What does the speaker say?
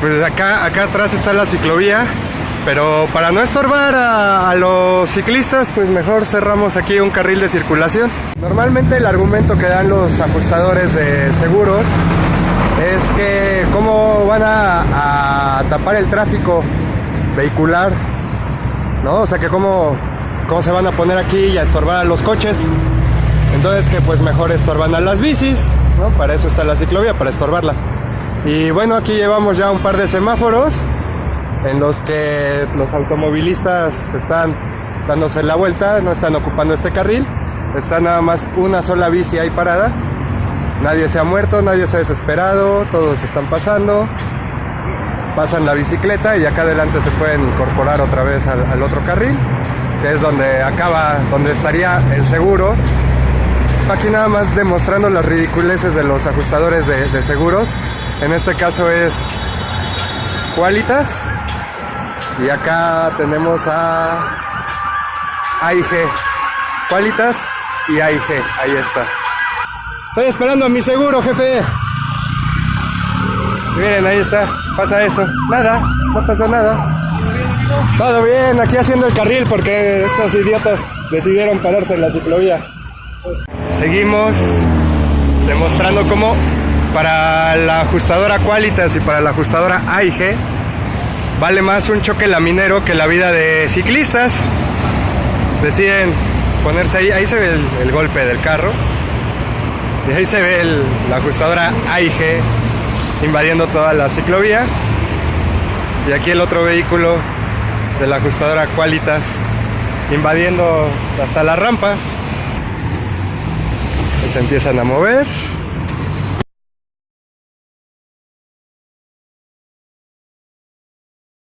Pues acá, acá atrás está la ciclovía, pero para no estorbar a, los ciclistas, pues mejor cerramos aquí un carril de circulación. Normalmente el argumento que dan los ajustadores de seguros es que cómo van a, a tapar el tráfico vehicular, ¿no? O sea que cómo, cómo se van a poner aquí y a estorbar a los coches. Entonces que pues mejor estorban a las bicis, ¿no? Para eso está la ciclovía, para estorbarla. Y bueno, aquí llevamos ya un par de semáforos en los que los automovilistas están dándose la vuelta, no están ocupando este carril. Está nada más una sola bici ahí parada. Nadie se ha muerto, nadie se ha desesperado, todos están pasando. Pasan la bicicleta y acá adelante se pueden incorporar otra vez al, otro carril, que es donde acaba, donde estaría el seguro. Aquí nada más demostrando las ridiculeces de los ajustadores de seguros. En este caso es Qualitas. Y acá tenemos a AIG. Qualitas y AIG. Ahí está. Estoy esperando a mi seguro, jefe. Miren, ahí está. Pasa eso. Nada, no pasa nada. Todo bien, aquí haciendo el carril porque estos idiotas decidieron pararse en la ciclovía. Seguimos demostrando cómo para la ajustadora Qualitas y para la ajustadora AIG vale más un choque laminero que la vida de ciclistas. Deciden ponerse ahí, ahí se ve el, golpe del carro. Y ahí se ve la ajustadora AIG invadiendo toda la ciclovía. Y aquí el otro vehículo de la ajustadora Qualitas invadiendo hasta la rampa. Se empiezan a mover